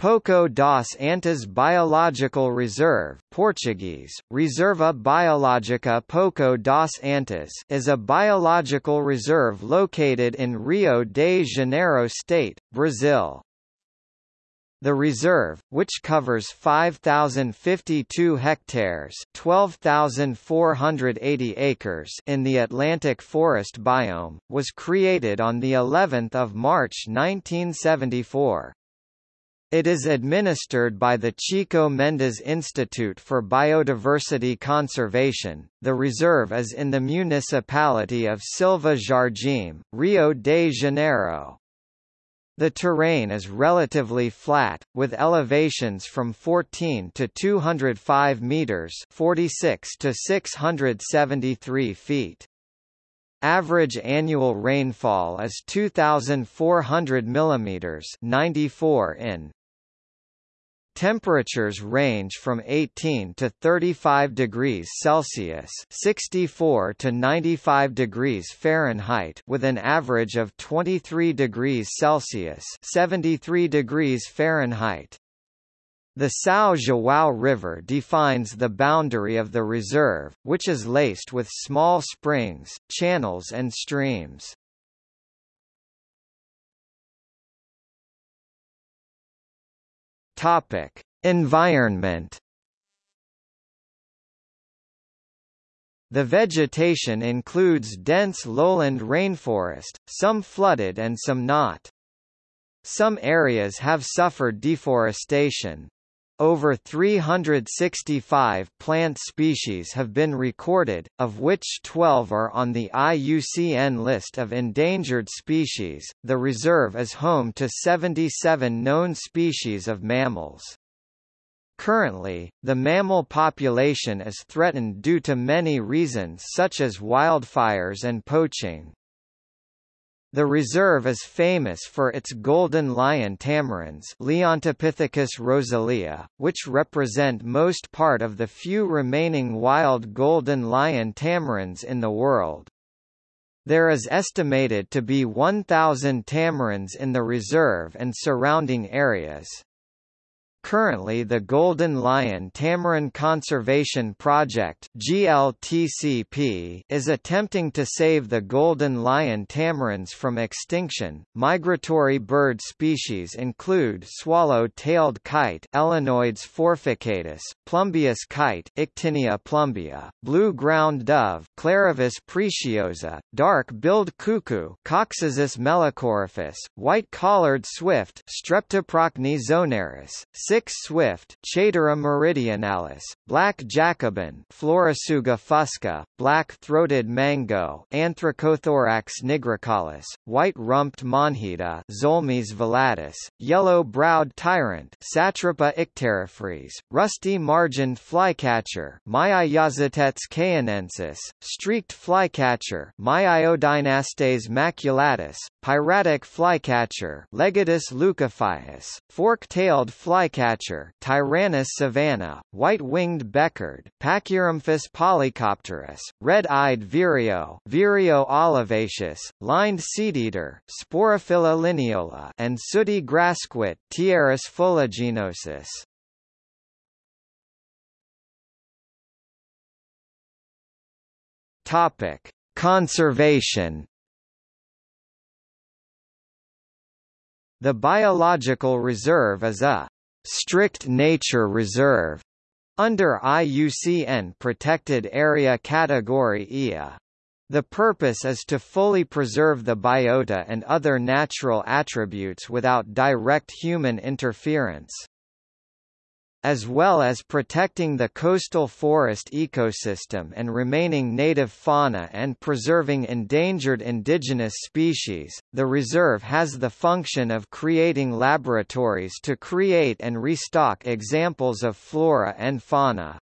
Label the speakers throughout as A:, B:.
A: Poço das Antas Biological Reserve Portuguese, Reserva Biológica Poço das Antas is a biological reserve located in Rio de Janeiro state, Brazil. The reserve, which covers 5,052 hectares 12,480 acres in the Atlantic forest biome, was created on the 11th of March 1974. It is administered by the Chico Mendes Institute for Biodiversity Conservation. The reserve is in the municipality of Silva Jardim, Rio de Janeiro. The terrain is relatively flat, with elevations from 14 to 205 meters (46 to 673 feet). Average annual rainfall is 2,400 mm 94 in. Temperatures range from 18 to 35 degrees Celsius (64 to 95 degrees Fahrenheit) with an average of 23 degrees Celsius (73 degrees Fahrenheit). The São João River defines the boundary of the reserve, which is laced with small springs, channels and streams. Topic: Environment. The vegetation includes dense lowland rainforest, some flooded and some not. Some areas have suffered deforestation, over 365 plant species have been recorded, of which 12 are on the IUCN list of endangered species. The reserve is home to 77 known species of mammals. Currently, the mammal population is threatened due to many reasons such as wildfires and poaching. The reserve is famous for its golden lion tamarins Leontopithecus rosalia, which represent most part of the few remaining wild golden lion tamarins in the world. There is estimated to be 1,000 tamarins in the reserve and surrounding areas. Currently the Golden Lion Tamarin Conservation Project GLTCP is attempting to save the golden lion tamarins from extinction. Migratory bird species include swallow-tailed kite Elanoides forficatus, plumbeous kite Ictinia plumbea, blue ground dove Claravis pretiosa, dark-billed cuckoo Coccyzus melacoryphus, white-collared swift Streptoprocne zonaris, Sick's swift Chaetura meridionalis, black Jacobin Florisuga fusca, black-throated mango Anthracothorax nigricollis, white-rumped monjita Xolmis velatus, yellow-browed tyrant Satrapa icterophrys, rusty-margined flycatcher Myiozetetes cayanensis, streaked flycatcher Myiodynastes maculatus, piratic flycatcher Legatus leucophaius, fork-tailed flycatcher flycatcher Tyrannus savanna, white-winged becard Pachyramphus polycopterus, red-eyed vireo Vireo olivaceus, lined seedeater Sporophila lineola and sooty grassquit Tiaris fuliginosus. Topic: Conservation The biological reserve is a strict nature reserve under IUCN Protected Area Category IA. The purpose is to fully preserve the biota and other natural attributes without direct human interference as well as protecting the coastal forest ecosystem and remaining native fauna and preserving endangered indigenous species. The reserve has the function of creating laboratories to create and restock examples of flora and fauna.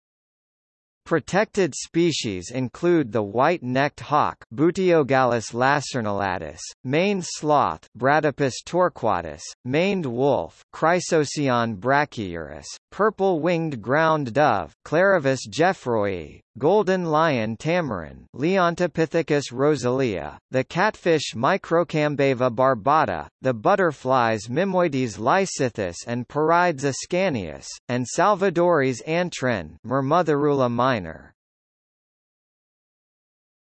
A: Protected species include the white-necked hawk Buteogallus lacernulatus, maned sloth Bradypus torquatus, maned wolf Chrysocyon brachyurus, purple-winged ground dove Claravis geoffroyi, golden lion tamarin Leontopithecus rosalia, the catfish Microcambeva barbata, the butterflies Mimoides lysithous and Parides ascanius, and Salvadori's antwren Myrmotherula minor.